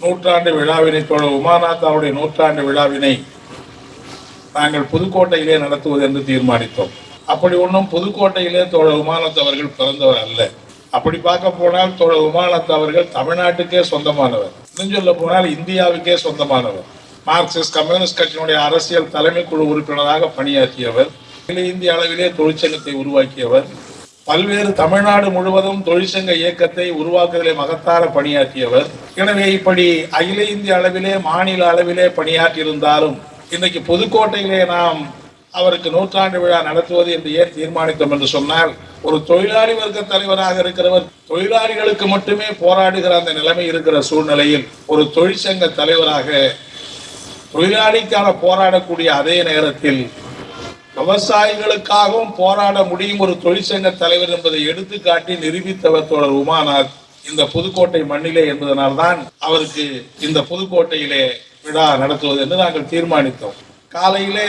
நூற்றாண்டு விழாவினை தோழர் உமாநாத் நூற்றாண்டு விழாவினை நாங்கள் புதுக்கோட்டையிலே நடத்துவது என்று தீர்மானித்தோம். அப்படி ஒன்றும் புதுக்கோட்டையிலே தோழர் உமானத் அவர்கள் பிறந்தவர் அல்ல. அப்படி பார்க்க போனால் தோழர் உமானத் அவர்கள் தமிழ்நாட்டுக்கே சொந்தமானவர். இன்னும் சொல்ல போனால் இந்தியாவுக்கே சொந்தமானவர். மார்க்சிஸ்ட் கம்யூனிஸ்ட் கட்சியினுடைய அரசியல் தலைமை குழு உறுப்பினராக பணியாற்றியவர். அகில இந்திய அளவிலே தொழிற்சங்கத்தை உருவாக்கியவர். பல்வேறு தமிழ்நாடு முழுவதும் தொழிற்சங்க இயக்கத்தை உருவாக்குதலை மகத்தார பணியாற்றியவர். எனவே இப்படி அகில இந்திய அளவிலே மாநில அளவிலே பணியாற்றியிருந்தாலும் இன்னைக்கு புதுக்கோட்டையிலே நாம் அவருக்கு நூற்றாண்டு விழா நடத்துவது என்று ஏன் தீர்மானித்தோம் என்று சொன்னால் ஒரு தொழிலாளி வர்க்க தலைவராக இருக்கிறவர் தொழிலாளிகளுக்கு மட்டுமே போராடுகிற அந்த நிலைமை இருக்கிற சூழ்நிலையில் ஒரு தொழிற்சங்க தலைவராக தொழிலாளிக்கான போராடக்கூடிய அதே நேரத்தில் விவசாயிகளுக்காகவும் போராட முடியும் ஒரு தொழிற்சங்க தலைவர் என்பதை எடுத்துக்காட்டி நிரூபித்தவர் தோழர் உமாநாத் இந்த புதுக்கோட்டை மண்ணிலே என்பதனால்தான் அவருக்கு இந்த புதுக்கோட்டையிலே விழா நடத்துவது என்று நாங்கள் தீர்மானித்தோம். காலையிலே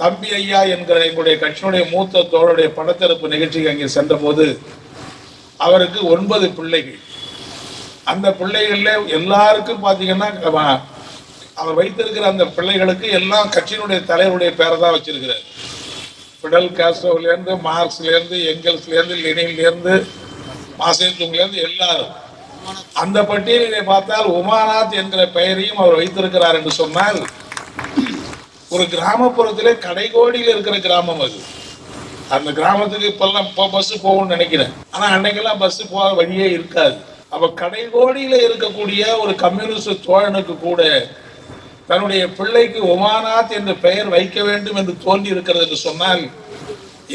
தம்பி ஐயா என்கிற எங்களுடைய கட்சியினுடைய மூத்த தோழருடைய படத்திறப்பு நிகழ்ச்சிக்கு அங்கே சென்றபோது அவருக்கு ஒன்பது பிள்ளைகள். அந்த பிள்ளைகளில் எல்லாருக்கும் பார்த்தீங்கன்னா அவர் வைத்திருக்கிற அந்த பிள்ளைகளுக்கு எல்லாம் கட்சியினுடைய தலைவருடைய பேரை தான் வச்சிருக்கிறார். பிடல் காஸ்ட்ரோவிலேருந்து மார்க்ஸ்லேருந்து எங்கல்ஸ்லேருந்து லெனின்லேருந்து மாசேத்துங்லேருந்து எல்லாரும். அந்த பட்டியலிலே பார்த்தால் உமாநாத் என்கிற பெயரையும் அவர் வைத்திருக்கிறார் என்று சொன்னால் ஒரு கிராமப்புறத்திலே கடைகோடியில் இருக்கிற கிராமம் அது. அந்த கிராமத்துக்கு இப்பெல்லாம் இப்போ பஸ் போகும்னு நினைக்கிறேன். ஆனா அன்னைக்கெல்லாம் பஸ் போக வழியே இருக்காது. அப்ப கடைகோடியில் இருக்கக்கூடிய ஒரு கம்யூனிஸ்ட் தோழனுக்கு கூட தன்னுடைய பிள்ளைக்கு உமாநாத் என்று பெயர் வைக்க வேண்டும் என்று தோன்றி இருக்கிறது என்று சொன்னால்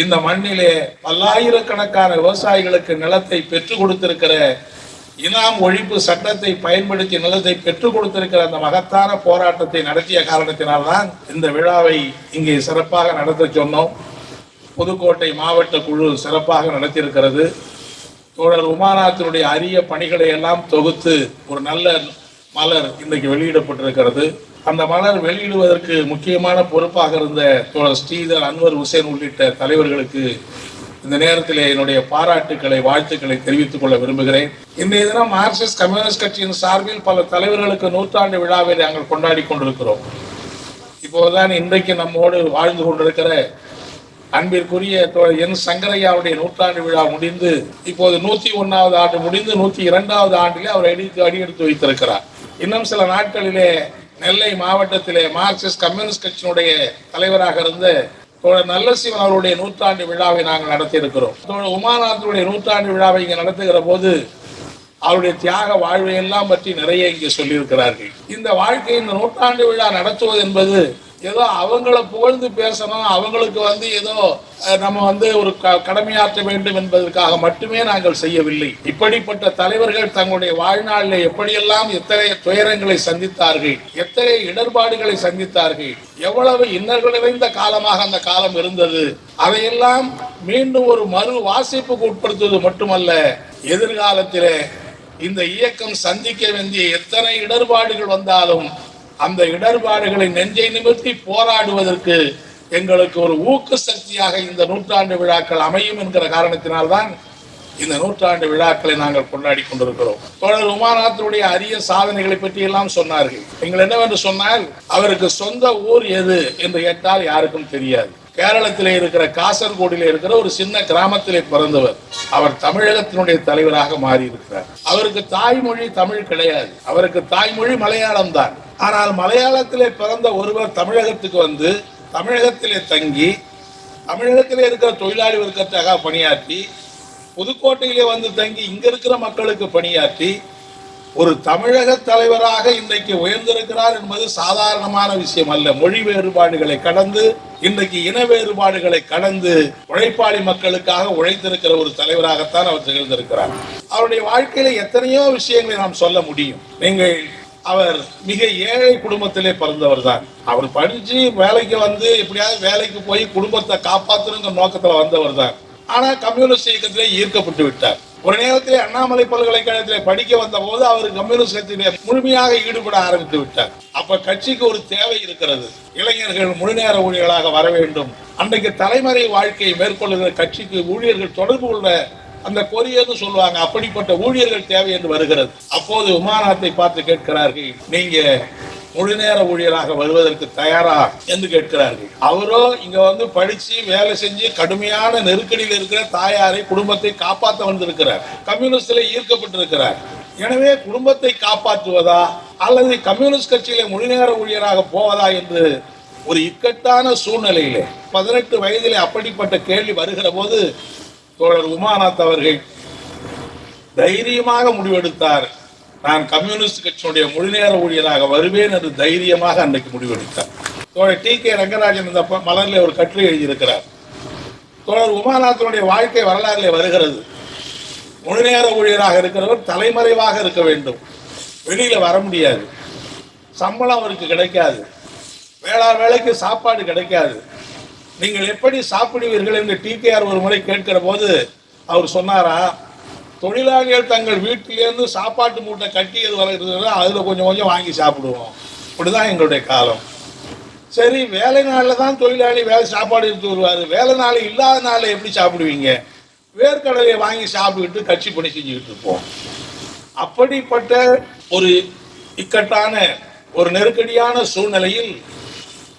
இந்த மண்ணிலே பல்லாயிரக்கணக்கான விவசாயிகளுக்கு நிலத்தை பெற்றுக் கொடுத்திருக்கிற இனாம் ஒழிப்பு சட்டத்தை பயன்படுத்தி நிலத்தை பெற்றுக் கொடுத்திருக்கிற அந்த மகத்தான போராட்டத்தை நடத்திய காரணத்தினால்தான் இந்த விழாவை இங்கே சிறப்பாக நடத்த சொன்னோம். புதுக்கோட்டை மாவட்ட குழு சிறப்பாக நடத்தியிருக்கிறது. தோழர் உமாநாத்தினுடைய அரிய பணிகளை எல்லாம் தொகுத்து ஒரு நல்ல மலர் இன்றைக்கு வெளியிடப்பட்டிருக்கிறது. அந்த மலர் வெளியிடுவதற்கு முக்கியமான பொறுப்பாக இருந்த தோழர் ஸ்ரீதர் அன்வர் ஹுசேன் உள்ளிட்ட தலைவர்களுக்கு இந்த நேரத்தில் என்னுடைய பாராட்டுக்களை வாழ்த்துக்களை தெரிவித்துக் கொள்ள விரும்புகிறேன். இன்றைய தினம் மார்க்சிஸ்ட் கம்யூனிஸ்ட் கட்சியின் சார்பில் பல தலைவர்களுக்கு நூற்றாண்டு விழாவை நாங்கள் கொண்டாடி கொண்டிருக்கிறோம். இப்போதுதான் இன்றைக்கு நம்மோடு வாழ்ந்து கொண்டிருக்கிற அன்பிற்குரிய தோழர் என் சங்கரையாவுடைய நூற்றாண்டு விழா முடிந்து இப்போது நூத்தி ஒன்னாவது ஆண்டு முடிந்து நூத்தி இரண்டாவது ஆண்டிலே அவர் அடித்து அடியெடுத்து வைத்திருக்கிறார். இன்னும் சில நாட்களிலே நெல்லை மாவட்டத்திலே மார்க்சிஸ்ட் கம்யூனிஸ்ட் கட்சியினுடைய தலைவராக இருந்த தோழர் நல்லசிவன் அவருடைய நூற்றாண்டு விழாவை நாங்கள் நடத்தியிருக்கிறோம். தோழர் உமாநாதனுடைய நூற்றாண்டு விழாவை இங்கே நடத்துகிற போது அவருடைய தியாக வாழ்வையெல்லாம் பற்றி நிறைய இங்கே சொல்லியிருக்கிறார்கள். இந்த வாழ்க்கை இந்த நூற்றாண்டு விழா நடத்துவது என்பது ஏதோ அவங்கள புகழ்ந்து பேசணும் அவங்களுக்கு வந்து ஏதோ நம்ம வந்து ஒரு க- கடமையாற்ற வேண்டும் என்பதற்காக மட்டுமே நாங்கள் செய்யவில்லை. இப்படிப்பட்ட தலைவர்கள் தங்களுடைய வாழ்நாளில் எப்படியெல்லாம் எத்தனை துயரங்களை சந்தித்தார்கள் எத்தனை இடர்பாடுகளை சந்தித்தார்கள் எவ்வளவு இன்னல்கள் நிறைந்த காலமாக அந்த காலம் இருந்தது அதையெல்லாம் மீண்டும் ஒரு மறு வாசிப்புக்கு உட்படுத்துவது மட்டுமல்ல எதிர்காலத்திலே இந்த இயக்கம் சந்திக்க வேண்டிய எத்தனை இடர்பாடுகள் வந்தாலும் அந்த இடர்பாடுகளை நெஞ்சை நிமிர்த்தி போராடுவதற்கு எங்களுக்கு ஒரு ஊக்க சக்தியாக இந்த நூற்றாண்டு விழாக்கள் அமையும் என்கிற காரணத்தினால்தான் இந்த நூற்றாண்டு விழாக்களை நாங்கள் கொண்டாடி கொண்டிருக்கிறோம். தொடர் உமாநாத்தினுடைய அரிய சாதனைகளை பற்றி எல்லாம் சொன்னார்கள். நீங்கள் என்னவென்று சொன்னால் அவருக்கு சொந்த ஊர் எது என்று கேட்டால் யாருக்கும் தெரியாது. கேரளத்தில் இருக்கிற காசர்கோடிலே இருக்கிற ஒரு சின்ன கிராமத்திலே பிறந்தவர். அவர் தமிழகத்தினுடைய தலைவராக மாறி இருக்கிறார் அவருக்கு தாய்மொழி தமிழ் கிடையாது. அவருக்கு தாய்மொழி மலையாளம் தான். ஆனால் மலையாளத்திலே பிறந்த ஒருவர் தமிழகத்துக்கு வந்து தமிழகத்திலே தங்கி தமிழகத்திலே இருக்கிற தொழிலாளி வர்க்கத்தாக பணியாற்றி புதுக்கோட்டையிலே வந்து தங்கி இங்க இருக்கிற மக்களுக்கு பணியாற்றி ஒரு தமிழக தலைவராக இன்றைக்கு உயர்ந்திருக்கிறார் என்பது சாதாரணமான விஷயம் அல்ல. மொழி வேறுபாடுகளை கடந்து இன்றைக்கு இன வேறுபாடுகளை கடந்து உழைப்பாளி மக்களுக்காக உழைத்திருக்கிற ஒரு தலைவராகத்தான் அவர் திகழ்ந்திருக்கிறார். அவருடைய வாழ்க்கையில எத்தனையோ விஷயங்களை நாம் சொல்ல முடியும். நீங்கள் அவர் மிக ஏழை குடும்பத்திலே பிறந்தவர் தான் அவர் படிச்சு வேலைக்கு வந்து எப்படியாவது வேலைக்கு போய் குடும்பத்தை காப்பாற்றணுங்கிற நோக்கத்துல வந்தவர் தான் ஆனா கம்யூனிஸ்ட் இயக்கத்திலே ஈர்க்கப்பட்டு விட்டார். ஒரு நேரத்திலே அண்ணாமலை பல்கலைக்கழகத்திலே படிக்க வந்த போது அவர் கம்யூனிசத்திலே முழுமையாக ஈடுபட ஆரம்பித்து விட்டார். அப்ப கட்சிக்கு ஒரு தேவை இருக்கிறது. இளைஞர்கள் முழுநேர ஊழியர்களாக வர வேண்டும். அன்றைக்கு தலைமறை வாழ்க்கையை மேற்கொள்ளுகிற கட்சிக்கு ஊழியர்கள் தொடர்பு கொள்ள அந்த கொரியர்னு சொல்லுவாங்க. அப்படிப்பட்ட ஊழியர்கள் தேவை என்று வருகிறது. அப்போது விமானத்தை பார்த்து கேட்கிறார்கள் நீங்க முழுநேர ஊழியராக வருவதற்கு தயாரா என்று கேட்கிறார்கள். அவரோ இங்க வந்து படிச்சு வேலை செஞ்சு கடுமையான நெருக்கடியில் இருக்கிற தாயாரை குடும்பத்தை காப்பாற்ற வந்திருக்கிறார். கம்யூனிஸ்டில் ஈர்க்கப்பட்டிருக்கிறார். எனவே குடும்பத்தை காப்பாற்றுவதா அல்லது கம்யூனிஸ்ட் கட்சியில முழுநேர ஊழியராக போவதா என்று ஒரு இக்கட்டான சூழ்நிலையிலே பதினெட்டு வயதிலே அப்படிப்பட்ட கேள்வி வருகிற போது தோழர் உமாநாத் அவர்கள் தைரியமாக முடிவெடுத்தார். நான் கம்யூனிஸ்ட் கட்சியினுடைய முழுநேர ஊழியராக வருவேன் என்று தைரியமாக அன்றைக்கு முடிவெடுத்தார். தோழர் டி கே ரங்கராஜன் இந்த மலரில் ஒரு கட்டுரை எழுதியிருக்கிறார். தோழர் உமாநாத்தினுடைய வாழ்க்கை வரலாறிலே வருகிறது. முழுநேர ஊழியராக இருக்கிறவர் தலைமறைவாக இருக்க வேண்டும். வெளியில வர முடியாது. சம்பளம் அவருக்கு கிடைக்காது. வேளா வேலைக்கு சாப்பாடு கிடைக்காது. நீங்கள் எப்படி சாப்பிடுவீர்கள் என்று டிகேஆர் ஒரு முறை கேட்கிற போது அவர் சொன்னாரா தொழிலாளிகள் தங்கள் வீட்டிலேருந்து சாப்பாட்டு மூட்டை கட்டியது வரைகிறது அதில் கொஞ்சம் கொஞ்சம் வாங்கி சாப்பிடுவோம். இப்படிதான் எங்களுடைய காலம். சரி வேலை நாளில் தான் தொழிலாளி வேலை சாப்பாடு எடுத்து வருவார். வேலை நாள் இல்லாத நாளில் எப்படி சாப்பிடுவீங்க? வேர்க்கடலையை வாங்கி சாப்பிட்டுக்கிட்டு கட்சி பணி செஞ்சுக்கிட்டு இருப்போம். அப்படிப்பட்ட ஒரு இக்கட்டான ஒரு நெருக்கடியான சூழ்நிலையில்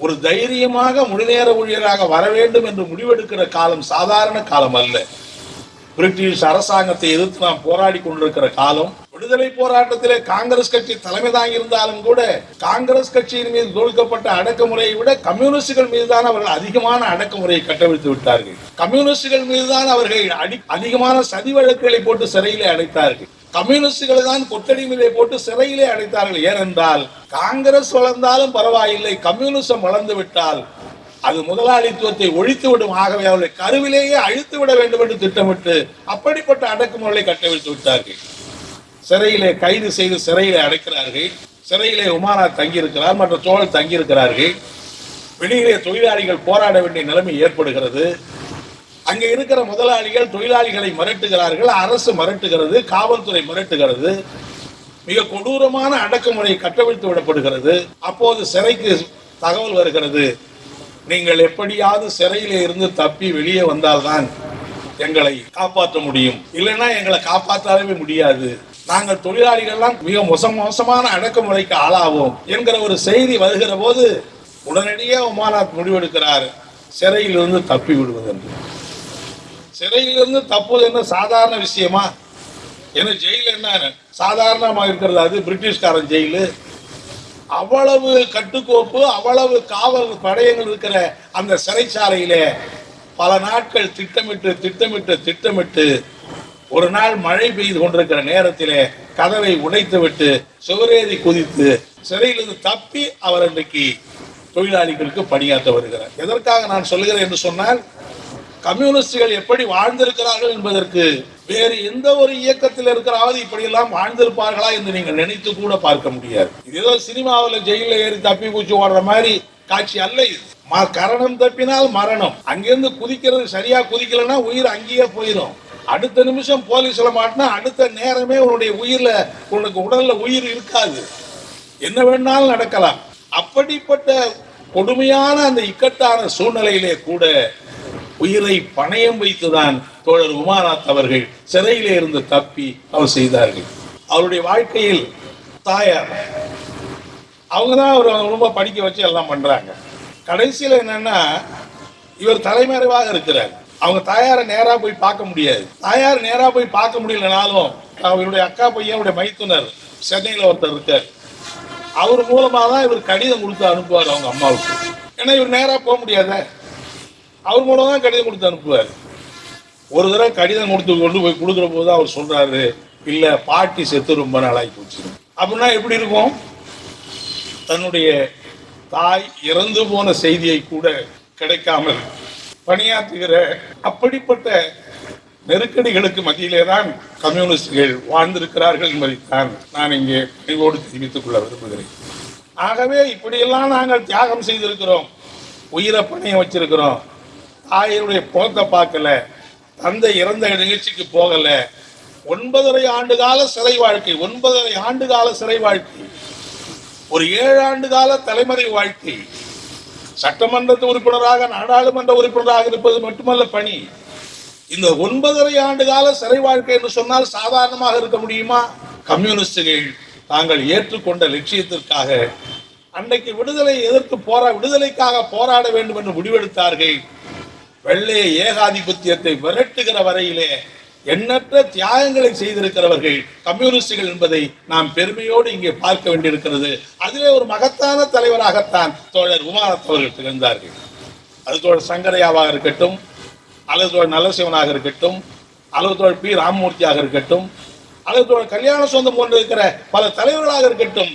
ஒரு தைரியமாக முழுநேர ஊழியராக வர வேண்டும் என்று முடிவெடுக்கிற காலம் சாதாரண காலம் அல்ல. பிரிட்டிஷ் அரசாங்கத்தை எதிர்த்து நாம் போராடி கொண்டிருக்கிற காலம் விடுதலை போராட்டத்திலே காங்கிரஸ் கட்சி தலைமை தாங்கியிருந்தாலும் கூட காங்கிரஸ் கட்சியின் மீது தொடுக்கப்பட்ட அடக்குமுறையை விட கம்யூனிஸ்டுகள் மீதுதான் அவர்கள் அதிகமான அடக்குமுறையை கட்டவிழ்த்து விட்டார்கள். கம்யூனிஸ்டுகள் மீதுதான் அவர்கள் அடி அதிகமான சதி வழக்குகளை போட்டு சிறையிலே அடைத்தார்கள். கம்யூனிஸ்டுகளை தான் கொத்தடிமையிலே போட்டு சிறையிலே அடைத்தார்கள். ஏனென்றால் காங்கிரஸ் வளர்ந்தாலும் பரவாயில்லை. கம்யூனிசம் வளர்ந்து விட்டால் அது முதலாளித்துவத்தை ஒழித்து விடும். ஆகவே அவர்களை கருவிலேயே அழித்து விட வேண்டும் என்று திட்டமிட்டு அப்படிப்பட்ட அடக்குமுறைகளை கட்டவிழ்த்து விட்டார்கள். சிறையிலே கைது செய்து சிறையிலே அடைக்கிறார்கள். சிறையிலே உமானாத் தங்கியிருக்கிறார் மற்ற தோழர் தங்கியிருக்கிறார்கள். வெளியிலே தொழிலாளிகள் போராட வேண்டிய நிலைமை ஏற்படுகிறது. அங்கே இருக்கிற முதலாளிகள் தொழிலாளிகளை மிரட்டுகிறார்கள் அரசு மிரட்டுகிறது காவல்துறை மிரட்டுகிறது. மிக கொடூரமான அடக்குமுறை கட்டவிழ்த்து விடப்படுகிறது. அப்போது சிறைக்கு தகவல் வருகிறது. நீங்கள் எப்படியாவது சிறையில இருந்து தப்பி வெளியே வந்தால்தான் எங்களை காப்பாற்ற முடியும். இல்லைன்னா எங்களை காப்பாற்றவே முடியாது. நாங்கள் தொழிலாளிகள்லாம் மிக மோச மோசமான அடக்குமுறைக்கு ஆளாவோம் என்கிற ஒரு செய்தி வருகிற போது உடனடியாக உமாநாத் முடிவெடுக்கிறார். சிறையிலிருந்து தப்பி விடுவதென்று. சிறையிலிருந்து தப்புவது என்ன சாதாரண விஷயமா? ஏன்னா ஜெயில் என்ன? சாதாரணமாக இருக்கிறது அது பிரிட்டிஷ்காரன் ஜெயிலு. அவ்வளவு கட்டுக்கோப்பு அவ்வளவு காவல் படையங்கள் இருக்கிற அந்த சிறைச்சாலையில பல நாட்கள் திட்டமிட்டு திட்டமிட்டு திட்டமிட்டு ஒரு நாள் மழை பெய்து கொண்டிருக்கிற நேரத்தில் கதவை உடைத்து விட்டு சுவரேறி குதித்து சிறையிலிருந்து தப்பி அவர் இன்றைக்கு தொழிலாளிகளுக்கு பணியாற்ற வருகிறார். எதற்காக நான் சொல்லுகிறேன் என்று சொன்னால் கம்யூனிஸ்டுகள் எப்படி வாழ்ந்திருக்கிறார்கள் என்பதற்கு வேறு எந்த ஒரு இயக்கத்தில் இருக்கிறாவது இப்படியெல்லாம் வாழ்ந்திருப்பார்களா என்று நீங்கள் நினைத்து கூட பார்க்க முடியாது. இது ஏதோ சினிமாவில் ஜெயிலில் ஏறி தப்பி பூச்சி ஓடுற மாதிரி காட்சி அல்ல இது. ம- கரணம் தப்பினால் மரணம். அங்கிருந்து குதிக்கிறது சரியா குதிக்கலைன்னா உயிர் அங்கேயே போயிடும். அடுத்த நிமிஷம் போலீஸ்ல மாட்டினா அடுத்த நேரமே உன்னுடைய உயிர்ல உனக்கு உடல்ல உயிர் இருக்காது. என்ன வேணாலும் நடக்கலாம். அப்படிப்பட்ட கொடுமையான அந்த இக்கட்டான சூழ்நிலையிலே கூட உயிரை பணயம் வைத்துதான் தோழர் உமாநாத் அவர்கள் சிறையிலே இருந்து தப்பி அவர் செய்தார்கள். அவருடைய வாழ்க்கையில் தாயார் அவங்க தான் அவர் ரொம்ப படிக்க வச்சு எல்லாம் பண்றாங்க. கடைசியில் என்னன்னா இவர் தலைமறைவாக இருக்கிறார். அவங்க தாயாரை நேரா போய் பார்க்க முடியாது. தாயார் நேரா போய் பார்க்க முடியலனாலும் அவருடைய அக்கா பையனுடைய மைத்துனர் சென்னையில் ஒருத்தர் இருக்கார். அவர் மூலமா தான் இவர் கடிதம் கொடுத்து அனுப்புவார் அவங்க அம்மாவுக்கு. ஏன்னா இவர் நேரா போக முடியாத. அவர் மூலம் தான் கடிதம் கொடுத்து அனுப்புவார். ஒரு தடவை கடிதம் கொடுத்து கொண்டு போய் கொடுக்குற போது அவர் சொல்கிறாரு இல்லை பாட்டி செத்து ரொம்ப நாளாகி போச்சு. அப்படின்னா எப்படி இருக்கும்? தன்னுடைய தாய் இறந்து போன செய்தியை கூட கிடைக்காமல் பணியாற்றுகிற அப்படிப்பட்ட நெருக்கடிகளுக்கு மத்தியிலே தான் கம்யூனிஸ்டுகள் வாழ்ந்திருக்கிறார்கள் என்பதைத்தான் நான் இங்கே நினைவோடு தெரிவித்துக் கொள்ள விரும்புகிறேன். ஆகவே இப்படியெல்லாம் நாங்கள் தியாகம் செய்திருக்கிறோம். உயிரை பணியை வச்சிருக்கிறோம். தாயினுடைய போக்க பார்க்கல தந்தை இறந்த நிகழ்ச்சிக்கு போகல. ஒன்பதரை ஆண்டு கால சிறை வாழ்க்கை ஒன்பதரை ஆண்டு கால சிறை வாழ்க்கை. ஒரு ஏழு ஆண்டு கால தலைமறை வாழ்க்கை. சட்டமன்ற உறுப்பினராக நாடாளுமன்ற உறுப்பினராக இருப்பது மட்டுமல்ல பணி. இந்த ஒன்பதரை ஆண்டு கால சிறை வாழ்க்கை என்று சொன்னால் சாதாரணமாக இருக்க முடியுமா? கம்யூனிஸ்டுகள் தாங்கள் ஏற்றுக்கொண்ட லட்சியத்திற்காக அன்றைக்கு விடுதலை எதிர்த்து போரா விடுதலைக்காக போராட வேண்டும் என்று முடிவெடுத்தார்கள். வெள்ளைய ஏகாதிபத்தியத்தை விரட்டுகிற வரையிலே எண்ணற்ற தியாகங்களை செய்திருக்கிறவர்கள் கம்யூனிஸ்டுகள் என்பதை நாம் பெருமையோடு இங்கே பார்க்க வேண்டியிருக்கிறது. அதிலே ஒரு மகத்தான தலைவராகத்தான் தோழர் உமாரத்தவர்கள் திகழ்ந்தார்கள். அது தோழர் சங்கரையாவாக இருக்கட்டும் அல்லது தோழர் நல்லசிவனாக இருக்கட்டும் அல்லது தோழர் பி ராமமூர்த்தியாக இருக்கட்டும் அல்லது தோழர் கல்யாண சொந்தம் போன்று இருக்கிற பல தலைவர்களாக இருக்கட்டும்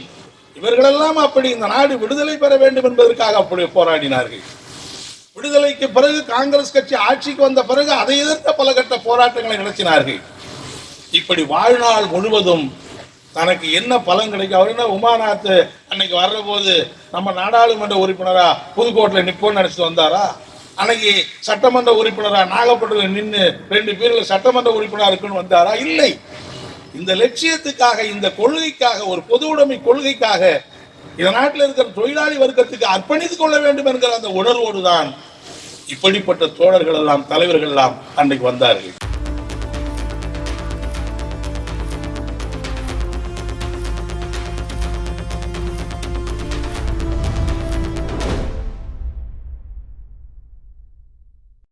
இவர்களெல்லாம் அப்படி இந்த நாடு விடுதலை பெற வேண்டும் என்பதற்காக அப்படி போராடினார்கள். விடுதலைக்கு பிறகு காங்கிரஸ் கட்சி ஆட்சிக்கு வந்த பிறகு அதை எதிர்த்த பல கட்ட போராட்டங்களை நடத்தினார்கள் இப்படி வாழ்நாள் முழுவதும் தனக்கு என்ன பலன் கிடைக்கும்? அவர் என்ன உமாநாத் அன்னைக்கு வர்ற போது நம்ம நாடாளுமன்ற உறுப்பினரா புதுக்கோட்டையில் நிப்போன்னு நினைச்சிட்டு வந்தாரா? அன்னைக்கு சட்டமன்ற உறுப்பினரா நாகப்பட்டினம் நின்று ரெண்டு பேர்ல சட்டமன்ற உறுப்பினரா இருக்குன்னு வந்தாரா? இல்லை. இந்த லட்சியத்துக்காக இந்த கொள்கைக்காக ஒரு பொது உடைமை கொள்கைக்காக இந்த நாட்டில் இருக்கிற தொழிலாளி வர்க்கத்துக்கு அர்ப்பணித்துக் கொள்ள வேண்டும் என்கிற அந்த உணர்வோடு தான் இப்படிப்பட்ட தோழர்கள் எல்லாம் தலைவர்கள் எல்லாம் அன்றைக்கு வந்தார்கள்.